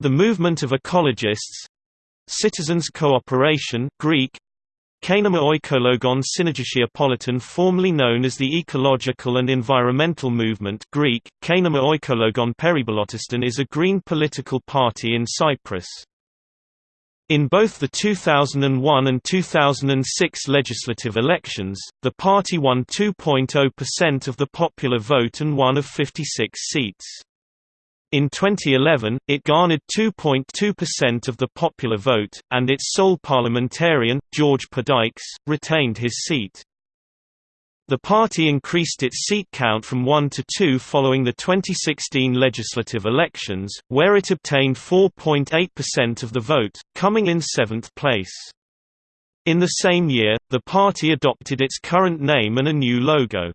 The movement of ecologists Citizens Cooperation Greek Kinima Oikologon Synergasia Politon formerly known as the Ecological and Environmental Movement Greek, Kinima Oikologon Perivallontiston is a green political party in Cyprus. In both the 2001 and 2006 legislative elections, the party won 2.0% of the popular vote and one of 56 seats. In 2011, it garnered 2.2% of the popular vote, and its sole parliamentarian, George Perdikis, retained his seat. The party increased its seat count from 1 to 2 following the 2016 legislative elections, where it obtained 4.8% of the vote, coming in seventh place. In the same year, the party adopted its current name and a new logo.